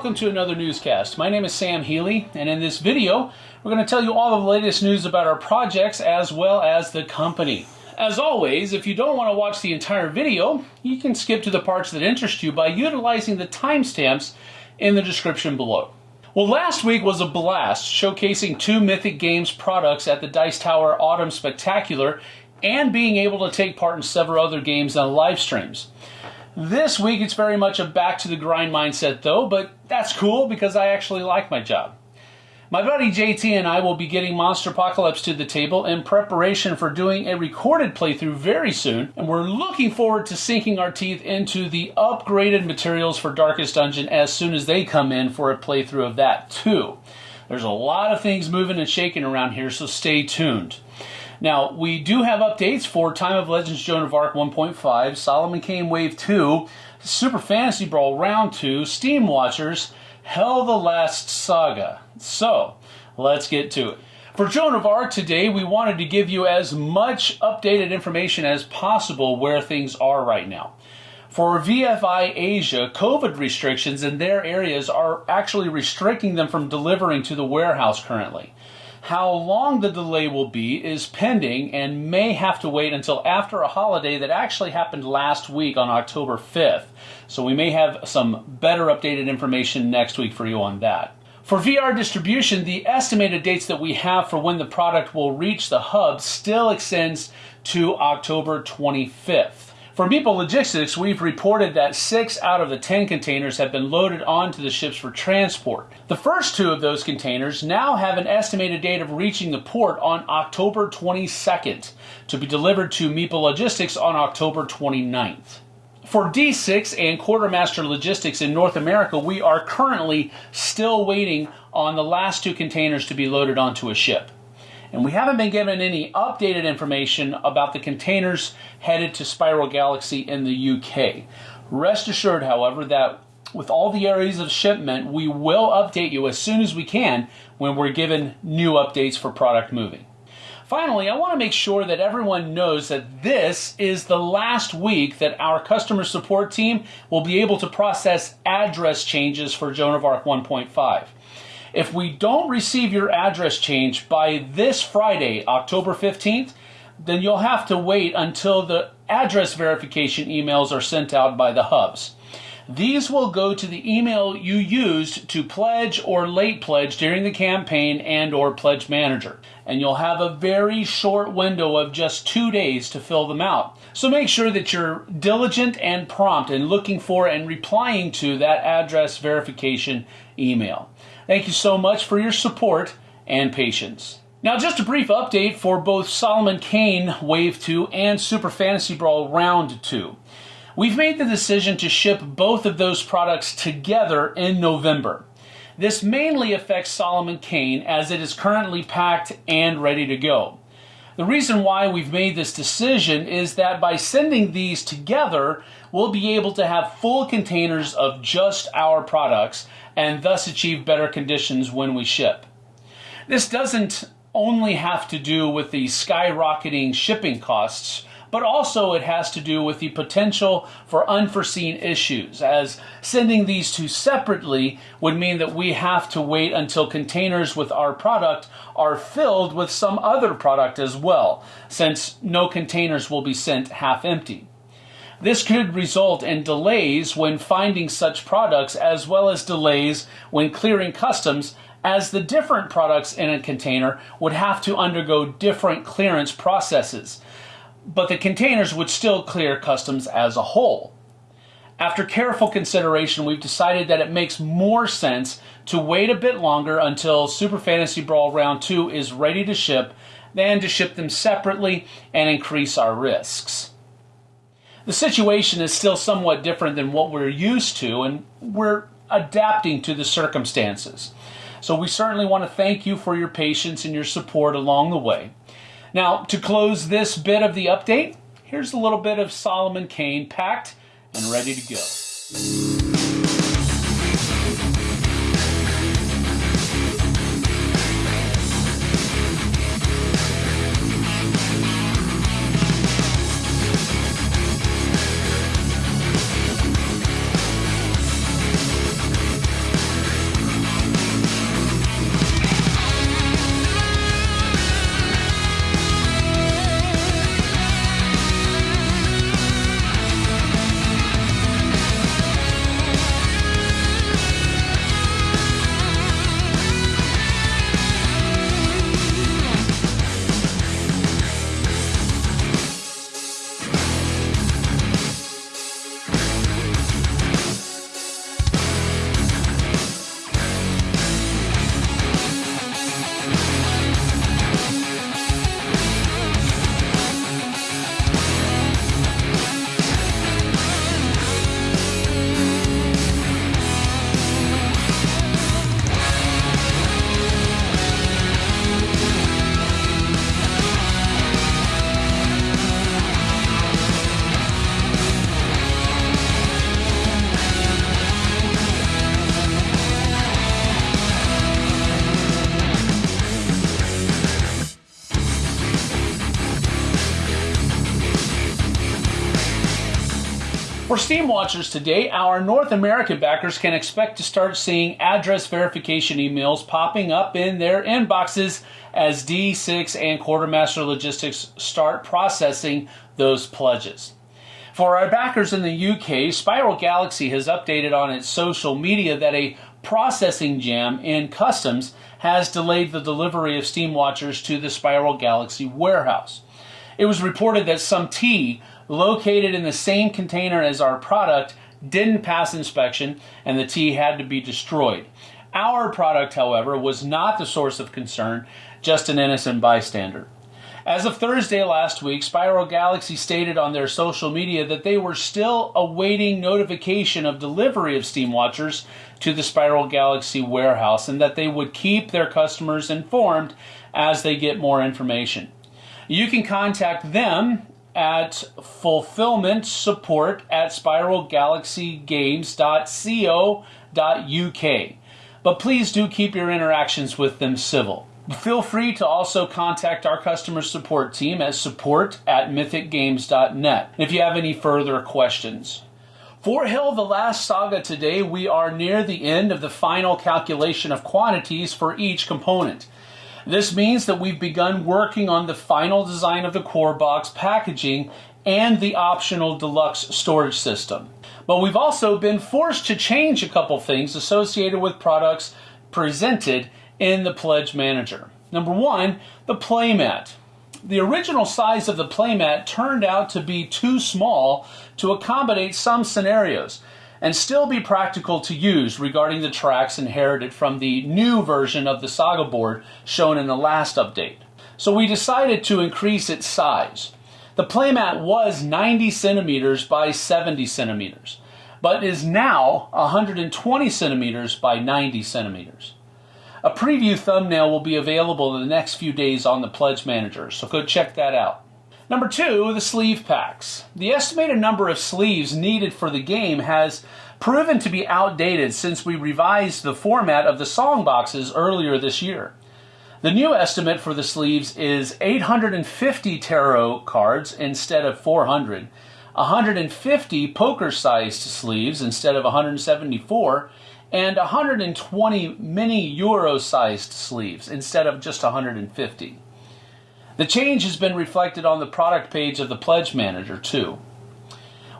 welcome to another newscast. My name is Sam Healy, and in this video, we're going to tell you all the latest news about our projects as well as the company. As always, if you don't want to watch the entire video, you can skip to the parts that interest you by utilizing the timestamps in the description below. Well, last week was a blast, showcasing two Mythic Games products at the Dice Tower Autumn Spectacular and being able to take part in several other games on live streams. This week it's very much a back to the grind mindset though, but that's cool because I actually like my job. My buddy JT and I will be getting Monster Apocalypse to the table in preparation for doing a recorded playthrough very soon, and we're looking forward to sinking our teeth into the upgraded materials for Darkest Dungeon as soon as they come in for a playthrough of that too. There's a lot of things moving and shaking around here, so stay tuned. Now, we do have updates for Time of Legends Joan of Arc 1.5, Solomon Kane Wave 2, Super Fantasy Brawl Round 2, Steam Watchers, HEL the Last Saga. So, let's get to it. For Joan of Arc today, we wanted to give you as much updated information as possible where things are right now. For VFI Asia, COVID restrictions in their areas are actually restricting them from delivering to the warehouse currently. How long the delay will be is pending and may have to wait until after a holiday that actually happened last week on October 5th. So we may have some better updated information next week for you on that. For VR distribution, the estimated dates that we have for when the product will reach the hub still extends to October 25th. For Meeple Logistics, we've reported that six out of the 10 containers have been loaded onto the ships for transport. The first two of those containers now have an estimated date of reaching the port on October 22nd to be delivered to Meeple Logistics on October 29th. For D6 and Quartermaster Logistics in North America, we are currently still waiting on the last two containers to be loaded onto a ship. And we haven't been given any updated information about the containers headed to Spiral Galaxy in the UK. Rest assured, however, that with all the areas of shipment, we will update you as soon as we can when we're given new updates for product moving. Finally, I want to make sure that everyone knows that this is the last week that our customer support team will be able to process address changes for Joan of Arc 1.5. If we don't receive your address change by this Friday, October 15th, then you'll have to wait until the address verification emails are sent out by the hubs. These will go to the email you used to pledge or late pledge during the campaign and or pledge manager. And you'll have a very short window of just two days to fill them out. So make sure that you're diligent and prompt in looking for and replying to that address verification email. Thank you so much for your support and patience. Now, just a brief update for both Solomon Kane Wave 2 and Super Fantasy Brawl Round 2. We've made the decision to ship both of those products together in November. This mainly affects Solomon Kane as it is currently packed and ready to go. The reason why we've made this decision is that by sending these together, we'll be able to have full containers of just our products and thus achieve better conditions when we ship. This doesn't only have to do with the skyrocketing shipping costs, but also it has to do with the potential for unforeseen issues, as sending these two separately would mean that we have to wait until containers with our product are filled with some other product as well, since no containers will be sent half empty. This could result in delays when finding such products as well as delays when clearing customs as the different products in a container would have to undergo different clearance processes, but the containers would still clear customs as a whole. After careful consideration, we've decided that it makes more sense to wait a bit longer until Super Fantasy Brawl Round 2 is ready to ship than to ship them separately and increase our risks the situation is still somewhat different than what we're used to, and we're adapting to the circumstances. So we certainly want to thank you for your patience and your support along the way. Now, to close this bit of the update, here's a little bit of Solomon Kane packed and ready to go. For Steam Watchers today, our North American backers can expect to start seeing address verification emails popping up in their inboxes as D6 and Quartermaster Logistics start processing those pledges. For our backers in the UK, Spiral Galaxy has updated on its social media that a processing jam in customs has delayed the delivery of Steam Watchers to the Spiral Galaxy warehouse. It was reported that some tea located in the same container as our product didn't pass inspection and the tea had to be destroyed. Our product, however, was not the source of concern, just an innocent bystander. As of Thursday last week, Spiral Galaxy stated on their social media that they were still awaiting notification of delivery of Steam Watchers to the Spiral Galaxy warehouse and that they would keep their customers informed as they get more information. You can contact them at fulfillment support at spiralgalaxygames.co.uk. But please do keep your interactions with them civil. Feel free to also contact our customer support team at support at mythicgames.net if you have any further questions. For HEL the Last Saga today, we are near the end of the final calculation of quantities for each component. This means that we've begun working on the final design of the core box packaging and the optional deluxe storage system. But we've also been forced to change a couple things associated with products presented in the Pledge Manager. Number one, the playmat. The original size of the playmat turned out to be too small to accommodate some scenarios and still be practical to use regarding the tracks inherited from the new version of the Saga board shown in the last update. So we decided to increase its size. The playmat was 90 centimeters by 70 centimeters, but is now 120 centimeters by 90 centimeters. A preview thumbnail will be available in the next few days on the Pledge Manager, so go check that out. Number two, the sleeve packs. The estimated number of sleeves needed for the game has proven to be outdated since we revised the format of the song boxes earlier this year. The new estimate for the sleeves is 850 tarot cards instead of 400, 150 poker sized sleeves instead of 174, and 120 mini euro sized sleeves instead of just 150. The change has been reflected on the product page of the Pledge Manager, too.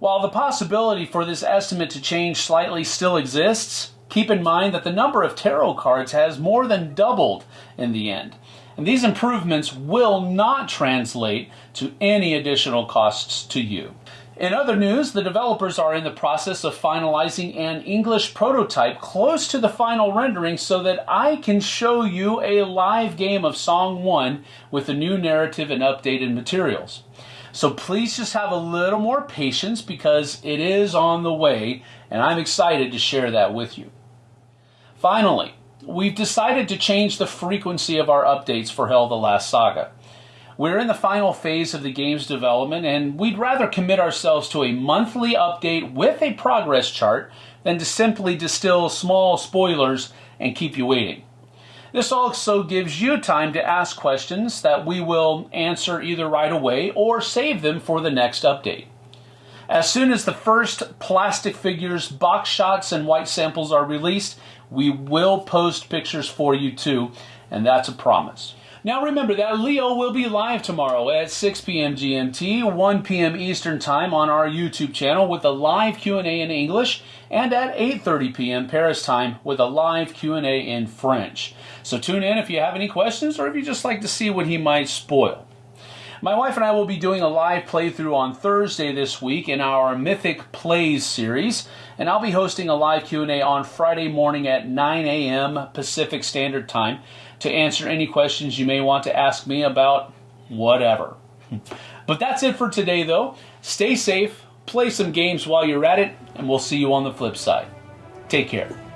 While the possibility for this estimate to change slightly still exists, keep in mind that the number of tarot cards has more than doubled in the end. And these improvements will not translate to any additional costs to you. In other news, the developers are in the process of finalizing an English prototype close to the final rendering so that I can show you a live game of Song 1 with the new narrative and updated materials. So please just have a little more patience because it is on the way and I'm excited to share that with you. Finally, we've decided to change the frequency of our updates for HEL the Last Saga. We're in the final phase of the game's development, and we'd rather commit ourselves to a monthly update with a progress chart than to simply distill small spoilers and keep you waiting. This also gives you time to ask questions that we will answer either right away or save them for the next update. As soon as the first plastic figures, box shots, and white samples are released, we will post pictures for you too, and that's a promise. Now remember that Leo will be live tomorrow at 6 p.m. GMT, 1 p.m. Eastern Time on our YouTube channel with a live Q&A in English and at 8:30 p.m. Paris time with a live Q&A in French. So tune in if you have any questions or if you just like to see what he might spoil. My wife and I will be doing a live playthrough on Thursday this week in our Mythic Plays series, and I'll be hosting a live Q&A on Friday morning at 9 a.m. Pacific Standard Time to answer any questions you may want to ask me about whatever. but that's it for today, though. Stay safe, play some games while you're at it, and we'll see you on the flip side. Take care.